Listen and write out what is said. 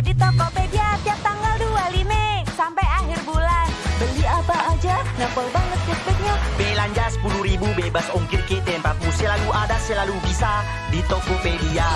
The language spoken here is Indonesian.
di Tokopedia tiap tanggal 25 sampai akhir bulan. Beli apa aja, ngampol banget cashbacknya. Belanja 10 ribu bebas ongkir ke tempatmu Selalu ada, selalu bisa Di Tokopedia